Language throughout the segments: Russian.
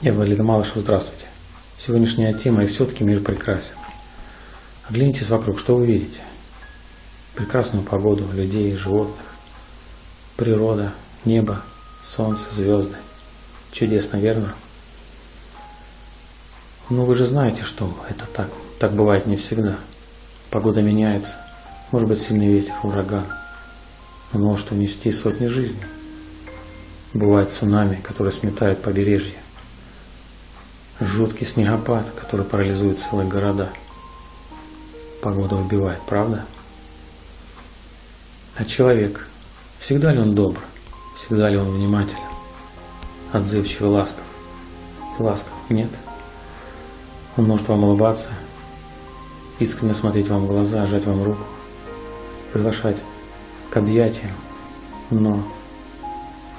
Я Валерий Малышев, здравствуйте. Сегодняшняя тема «И все-таки мир прекрасен». Оглянитесь вокруг, что вы видите? Прекрасную погоду, людей, животных, природа, небо, солнце, звезды. Чудесно, верно? Но вы же знаете, что это так. Так бывает не всегда. Погода меняется. Может быть сильный ветер, ураган. Он может унести сотни жизней. Бывает цунами, которое сметает побережье. Жуткий снегопад, который парализует целые города. Погода убивает, правда? А человек, всегда ли он добр? Всегда ли он внимателен? Отзывчивый, ласков? Ласков? Нет. Он может вам улыбаться, искренне смотреть вам в глаза, жать вам руку, приглашать к объятиям, но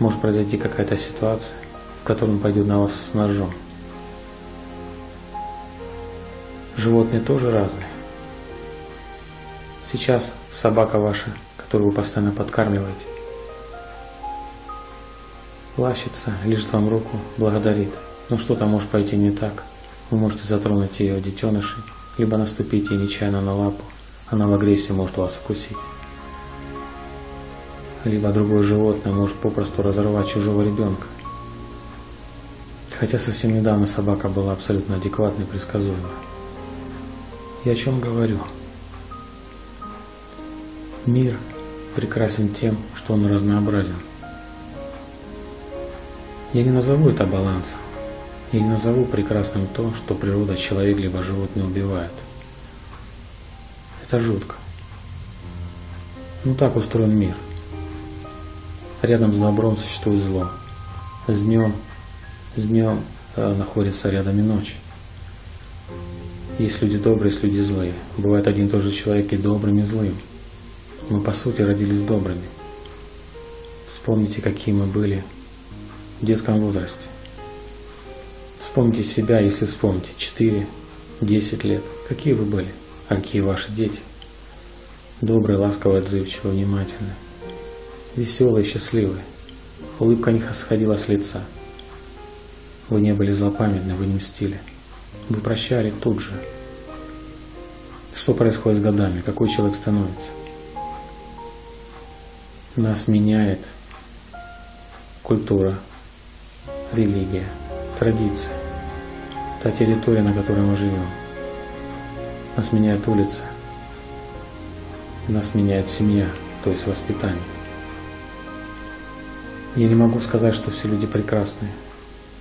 может произойти какая-то ситуация, в которой он пойдет на вас с ножом. Животные тоже разные. Сейчас собака ваша, которую вы постоянно подкармливаете, лащится, лежит вам руку, благодарит. Но что-то может пойти не так. Вы можете затронуть ее детенышей, либо наступить ей нечаянно на лапу. Она в агрессии может вас укусить. Либо другое животное может попросту разорвать чужого ребенка. Хотя совсем недавно собака была абсолютно адекватной и предсказуемой. Я о чем говорю? Мир прекрасен тем, что он разнообразен. Я не назову это балансом. Я не назову прекрасным то, что природа человек либо животное убивает. Это жутко. Ну так устроен мир. Рядом с добром существует зло. С днем, с днем э, находится рядом и ночь. Есть люди добрые, есть люди злые. Бывает один и тот же человек и добрым, и злым. Мы по сути родились добрыми. Вспомните, какие мы были в детском возрасте. Вспомните себя, если вспомните, 4, 10 лет. Какие вы были, а какие ваши дети? Добрые, ласковые, отзывчивые, внимательные. Веселые, счастливые. Улыбка не сходила с лица. Вы не были злопамятны, вы не мстили. Вы прощали тут же. Что происходит с годами? Какой человек становится? Нас меняет культура, религия, традиция, та территория, на которой мы живем. Нас меняет улица, нас меняет семья, то есть воспитание. Я не могу сказать, что все люди прекрасные.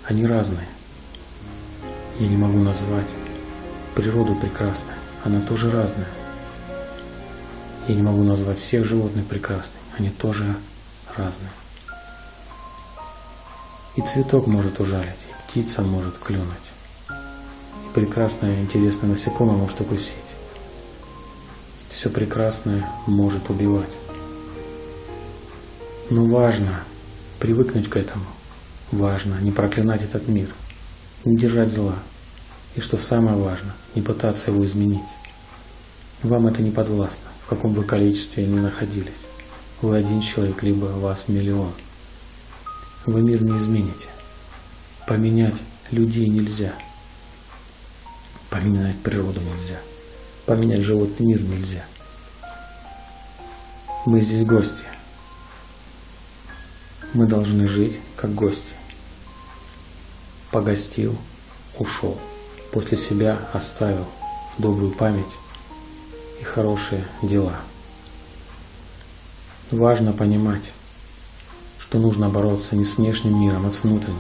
Они разные. Я не могу назвать природу прекрасной. Она тоже разная. Я не могу назвать всех животных прекрасными. Они тоже разные. И цветок может ужалить, и птица может клюнуть. И прекрасное, интересное насекомое может укусить. Все прекрасное может убивать. Но важно привыкнуть к этому. Важно не проклинать этот мир, не держать зла. И что самое важное, не пытаться его изменить. Вам это не подвластно, в каком бы количестве ни находились. Вы один человек, либо вас миллион – вы мир не измените. Поменять людей нельзя. Поменять природу нельзя. Поменять животный мир нельзя. Мы здесь гости. Мы должны жить как гости. Погостил, ушел. После себя оставил добрую память и хорошие дела. Важно понимать, что нужно бороться не с внешним миром, а с внутренним.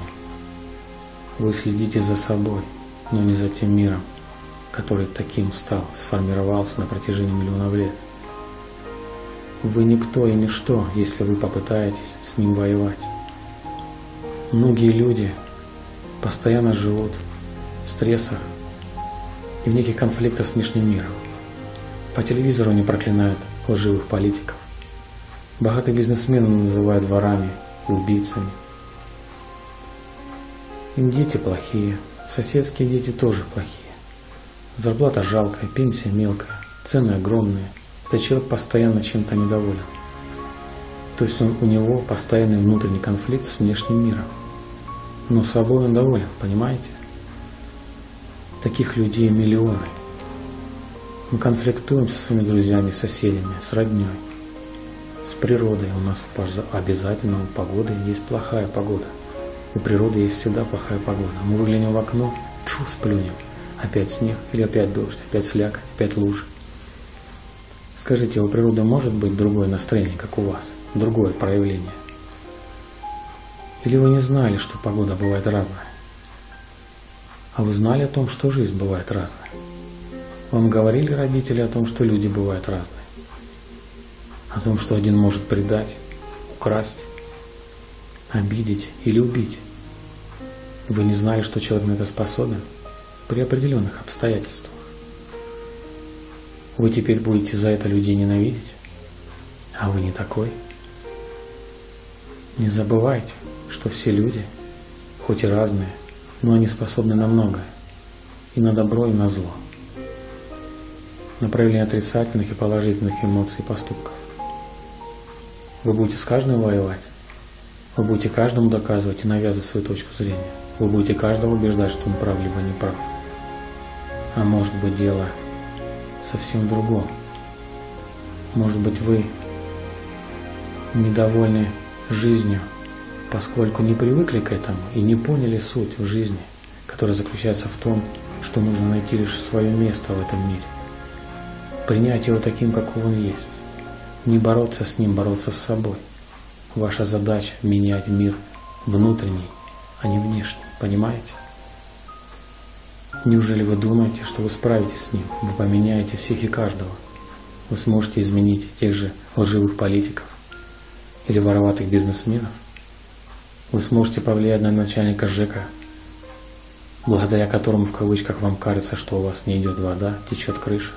Вы следите за собой, но не за тем миром, который таким стал, сформировался на протяжении миллионов лет. Вы никто и ничто, если вы попытаетесь с ним воевать. Многие люди постоянно живут стрессах и в неких конфликтах с внешним миром. По телевизору они проклинают лживых политиков. Богатые бизнесмены называют ворами и убийцами. Им дети плохие, соседские дети тоже плохие. Зарплата жалкая, пенсия мелкая, цены огромные. Этот человек постоянно чем-то недоволен. То есть он, у него постоянный внутренний конфликт с внешним миром. но собой он доволен, понимаете? Таких людей миллионы. Мы конфликтуем со своими друзьями, соседями, с родней, с природой. У нас обязательно у погоды есть плохая погода. У природы есть всегда плохая погода. Мы выглянем в окно, тьфу, сплюнем. Опять снег, или опять дождь, опять слякоть, опять лужи. Скажите, у природы может быть другое настроение, как у вас? Другое проявление? Или вы не знали, что погода бывает разная? А вы знали о том, что жизнь бывает разная? Вам говорили родители о том, что люди бывают разные? О том, что один может предать, украсть, обидеть или убить? Вы не знали, что человек на это способен при определенных обстоятельствах? Вы теперь будете за это людей ненавидеть? А вы не такой? Не забывайте, что все люди, хоть и разные, но они способны на многое. И на добро, и на зло. На проявление отрицательных и положительных эмоций и поступков. Вы будете с каждым воевать. Вы будете каждому доказывать и навязывать свою точку зрения. Вы будете каждого убеждать, что он прав либо не прав. А может быть дело совсем в другом. Может быть вы недовольны жизнью, поскольку не привыкли к этому и не поняли суть в жизни, которая заключается в том, что нужно найти лишь свое место в этом мире. Принять его таким, каков он есть. Не бороться с ним, бороться с собой. Ваша задача – менять мир внутренний, а не внешний. Понимаете? Неужели вы думаете, что вы справитесь с ним? Вы поменяете всех и каждого. Вы сможете изменить тех же лживых политиков или вороватых бизнесменов? Вы сможете повлиять на начальника ЖЭКа, благодаря которому в кавычках вам кажется, что у вас не идет вода, течет крыша.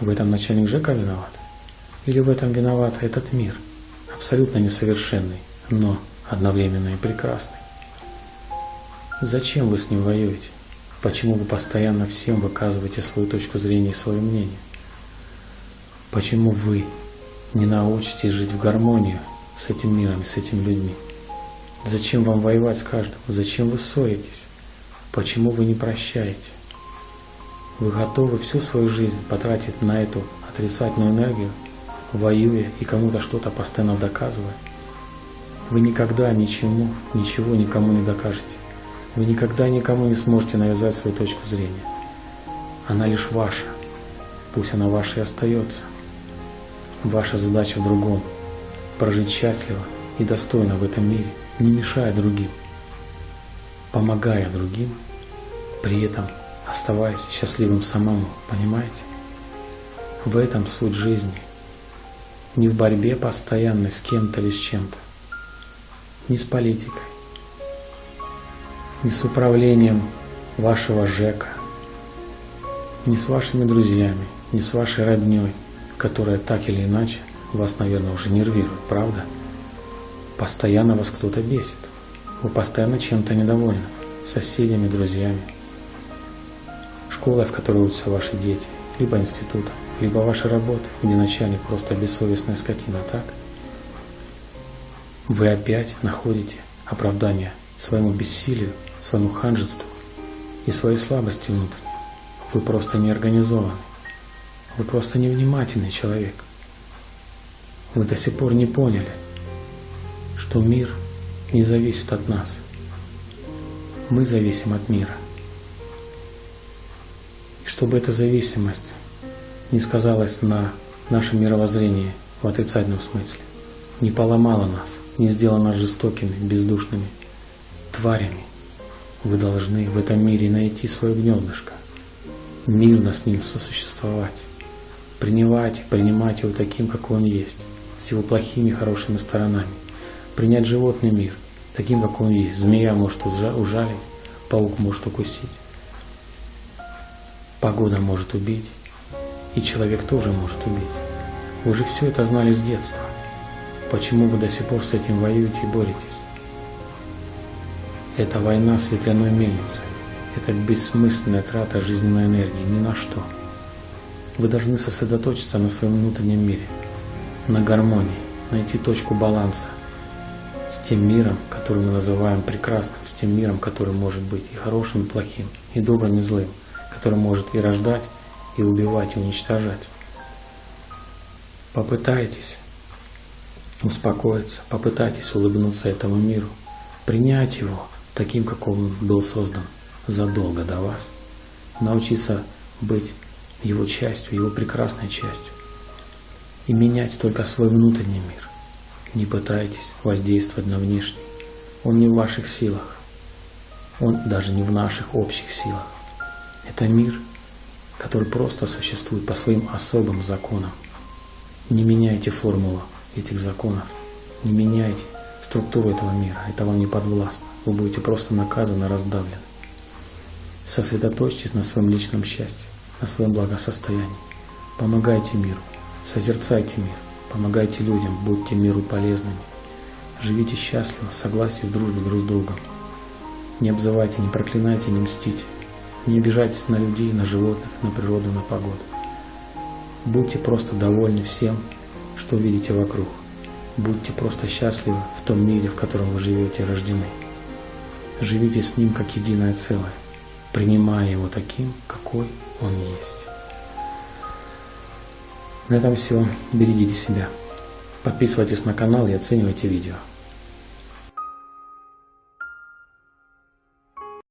В этом начальник ЖЭКа виноват? Или в этом виноват этот мир, абсолютно несовершенный, но одновременно и прекрасный? Зачем вы с ним воюете? Почему вы постоянно всем выказываете свою точку зрения и свое мнение? Почему вы не научитесь жить в гармонии с этим миром и с этими людьми? Зачем вам воевать с каждым? Зачем вы ссоритесь? Почему вы не прощаете? Вы готовы всю свою жизнь потратить на эту отрицательную энергию, воюя и кому-то что-то постоянно доказывая? Вы никогда ничему, ничего никому не докажете. Вы никогда никому не сможете навязать свою точку зрения. Она лишь ваша. Пусть она ваша и остается. Ваша задача в другом – прожить счастливо и достойно в этом мире – не мешая другим, помогая другим, при этом оставаясь счастливым самому, понимаете? В этом суть жизни. Не в борьбе постоянной с кем-то или с чем-то, не с политикой, не с управлением вашего ЖЭКа, не с вашими друзьями, не с вашей родней, которая так или иначе вас, наверное, уже нервирует, правда? Постоянно вас кто-то бесит. Вы постоянно чем-то недовольны. Соседями, друзьями. Школой, в которой учатся ваши дети. Либо институтом. Либо ваша работа, где начальник просто бессовестная скотина, так? Вы опять находите оправдание своему бессилию, своему ханжеству и своей слабости внутренней. Вы просто не организованы. Вы просто невнимательный человек. Вы до сих пор не поняли – что мир не зависит от нас. Мы зависим от мира. И чтобы эта зависимость не сказалась на нашем мировоззрении в отрицательном смысле, не поломала нас, не сделала нас жестокими, бездушными тварями, вы должны в этом мире найти свое гнездышко, мирно с ним сосуществовать, принимать принимать его таким, как он есть, с его плохими и хорошими сторонами, принять животный мир таким, как он есть. Змея может ужалить, паук может укусить, погода может убить, и человек тоже может убить. Вы же все это знали с детства. Почему вы до сих пор с этим воюете и боретесь? Это война с ветряной мельницей. Это бессмысленная трата жизненной энергии, ни на что. Вы должны сосредоточиться на своем внутреннем мире, на гармонии, найти точку баланса, с тем миром, который мы называем прекрасным, с тем миром, который может быть и хорошим, и плохим, и добрым, и злым, который может и рождать, и убивать, и уничтожать. Попытайтесь успокоиться, попытайтесь улыбнуться этому миру, принять его таким, как он был создан задолго до вас, научиться быть его частью, его прекрасной частью и менять только свой внутренний мир. Не пытайтесь воздействовать на внешний. Он не в ваших силах. Он даже не в наших общих силах. Это мир, который просто существует по своим особым законам. Не меняйте формулу этих законов. Не меняйте структуру этого мира. Это вам не подвластно. Вы будете просто наказаны, раздавлены. Сосредоточьтесь на своем личном счастье, на своем благосостоянии. Помогайте миру. Созерцайте мир, помогайте людям, будьте миру полезными. Живите счастливо, в согласии, в дружбе друг с другом. Не обзывайте, не проклинайте, не мстите. Не обижайтесь на людей, на животных, на природу, на погоду. Будьте просто довольны всем, что видите вокруг. Будьте просто счастливы в том мире, в котором вы живете и рождены. Живите с ним как единое целое, принимая его таким, какой он есть. На этом все. Берегите себя. Подписывайтесь на канал и оценивайте видео.